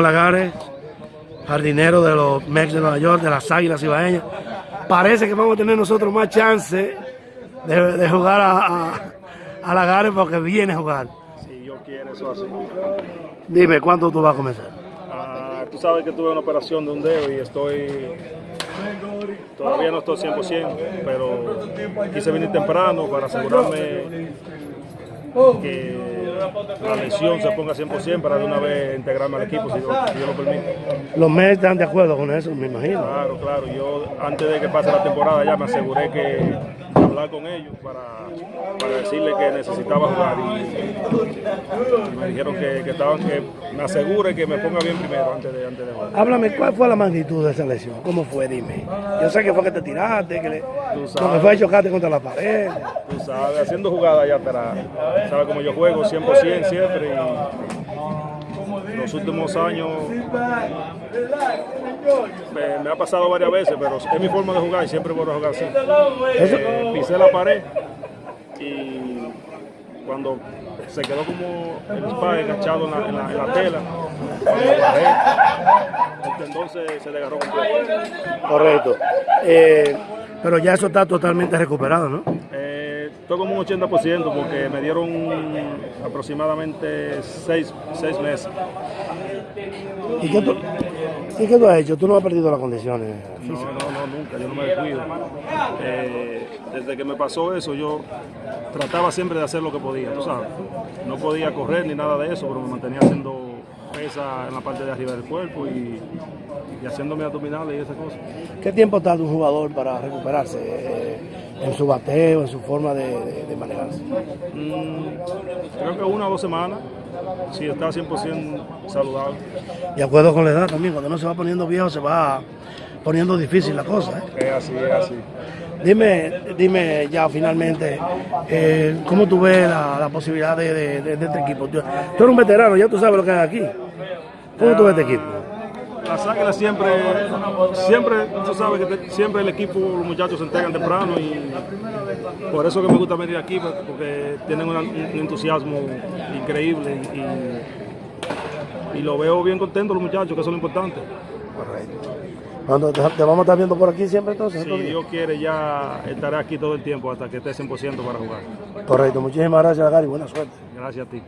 Lagares, jardinero de los Mex de Nueva York, de las Águilas Ibaeñas. Parece que vamos a tener nosotros más chance de, de jugar a, a, a, Lagares porque viene a jugar. Si yo quiero eso así. Dime, ¿cuándo tú vas a comenzar? Ah, tú sabes que tuve una operación de un dedo y estoy... Todavía no estoy 100%, pero quise venir temprano para asegurarme que la lesión se ponga 100% para de una vez integrarme al equipo, si Dios, si Dios lo permite. Los Mets están de acuerdo con eso, me imagino. Claro, claro. Yo antes de que pase la temporada ya me aseguré que hablar con ellos para, para decirles que necesitaba jugar y, y me dijeron que, que, estaban que me asegure que me ponga bien primero antes de, antes de jugar. Háblame, ¿cuál fue la magnitud de esa lesión? ¿Cómo fue? Dime. Yo sé que fue que te tiraste, que, le, fue a chocarte contra la pared. Tú sabes, haciendo jugadas allá atrás. Sabes como yo juego 100% siempre y los últimos años me, me, ha pasado varias veces, pero es mi forma de jugar y siempre voy a jugar así. Eh, pisé la pared y cuando se quedó como el spy enganchado en la, en la, en la tela, cuando bajé, el tendón se, se desgarró completo. Correcto. Eh, pero ya eso está totalmente recuperado, ¿no? Estoy como un 80% porque me dieron aproximadamente 6 meses. ¿Y qué, tú, ¿Y qué tú has hecho? ¿Tú no has perdido las condiciones? No, no, no, nunca, yo no me descuido. Eh, desde que me pasó eso, yo trataba siempre de hacer lo que podía, tú sabes. No podía correr ni nada de eso, pero me mantenía haciendo pesa en la parte de arriba del cuerpo y, y haciendo mis abdominales y esas cosas. ¿Qué tiempo tarda un jugador para recuperarse eh, en su bateo, en su forma de, de, de manejarse? Mm, creo que una o dos semanas, si está 100% saludable. De acuerdo con la edad también, cuando uno se va poniendo viejo se va poniendo difícil la cosa. ¿eh? Es así, es así. Dime, dime ya finalmente, eh, ¿cómo tú ves la, la posibilidad de, de, de, este equipo? Tú, tú, eres un veterano, ya tú sabes lo que hay aquí. ¿Cómo tú ves este equipo? Las águilas siempre, siempre, tú sabes que te, siempre el equipo, los muchachos se entregan temprano y por eso que me gusta venir aquí, porque tienen una, un entusiasmo increíble y, y, lo veo bien contento los muchachos, que eso es lo importante. Correcto. Te, vamos a estar viendo por aquí siempre entonces. Si Dios quiere ya estaré aquí todo el tiempo hasta que esté 100% para jugar. Correcto, muchísimas gracias Gary, buena suerte. Gracias a ti.